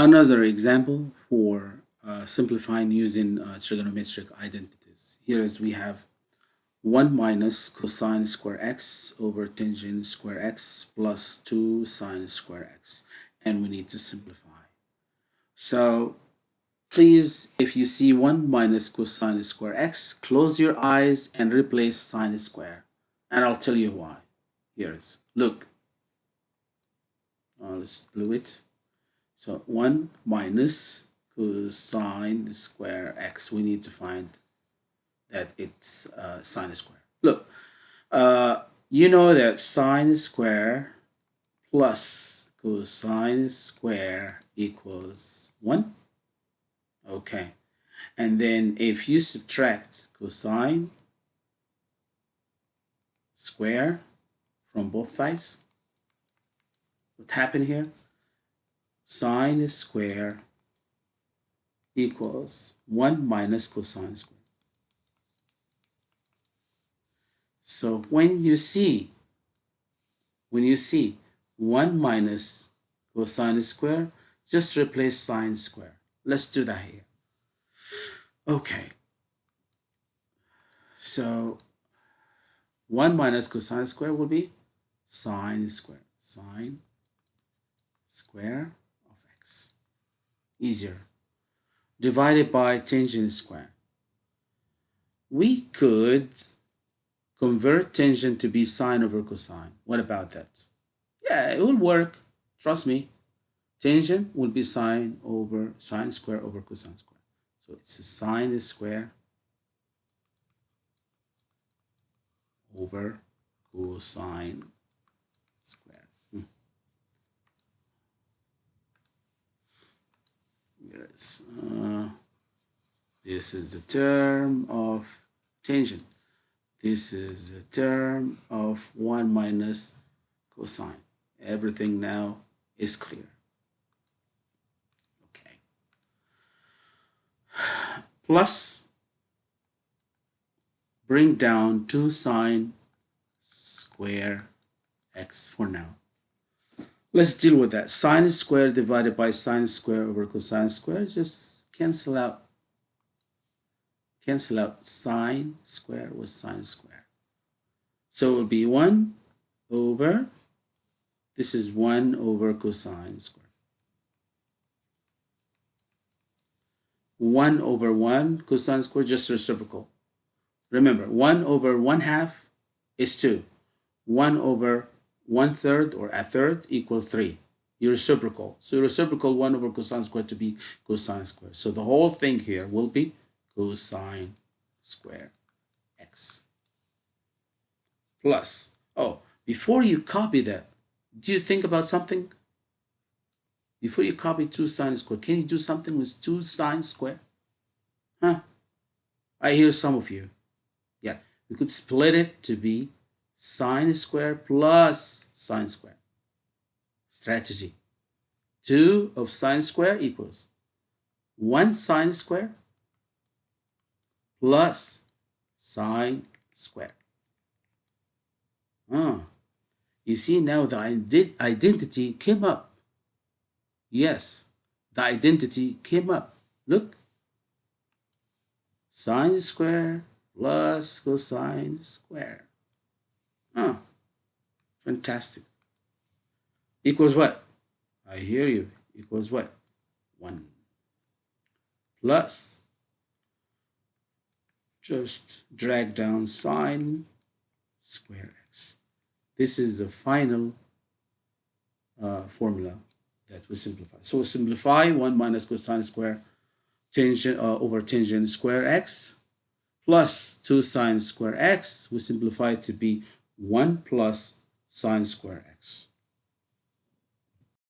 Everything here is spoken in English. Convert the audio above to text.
Another example for uh, simplifying using uh, trigonometric identities. Here is we have 1 minus cosine square x over tangent square x plus 2 sine square x and we need to simplify. So please if you see 1 minus cosine square x close your eyes and replace sine square and I'll tell you why. Here's look. Uh, let's do it. So 1 minus cosine square x. We need to find that it's uh, sine square. Look, uh, you know that sine square plus cosine square equals 1. Okay. And then if you subtract cosine square from both sides, what happened here? Sine square equals 1 minus cosine square. So when you see, when you see 1 minus cosine square, just replace sine square. Let's do that here. Okay. So 1 minus cosine square will be sine square. Sine square easier. Divided by tangent square. We could convert tangent to be sine over cosine. What about that? Yeah, it will work. Trust me. Tangent will be sine over sine square over cosine square. So it's a sine square over cosine uh, this is the term of tangent. This is the term of 1 minus cosine. Everything now is clear. Okay. Plus bring down 2 sine square x for now Let's deal with that. Sine squared divided by sine squared over cosine squared. Just cancel out. Cancel out sine square with sine square. So it will be 1 over, this is 1 over cosine square. 1 over 1 cosine square, just reciprocal. Remember, 1 over 1 half is 2. 1 over one third or a third equal 3. Your reciprocal. So your reciprocal 1 over cosine squared to be cosine squared. So the whole thing here will be cosine square x. Plus, oh, before you copy that, do you think about something? Before you copy 2 sine squared, can you do something with 2 sine squared? Huh? I hear some of you. Yeah, we could split it to be sine square plus sine square. Strategy. 2 of sine square equals 1 sine square plus sine square. Ah, you see now the identity came up. Yes, the identity came up. Look. Sine square plus cosine square. Huh. Fantastic. Equals what? I hear you. Equals what? 1. Plus. Just drag down sine square x. This is the final uh, formula that we simplify. So we simplify 1 minus cosine square tangent uh, over tangent square x plus 2 sine square x. We simplify it to be 1 plus sine square x.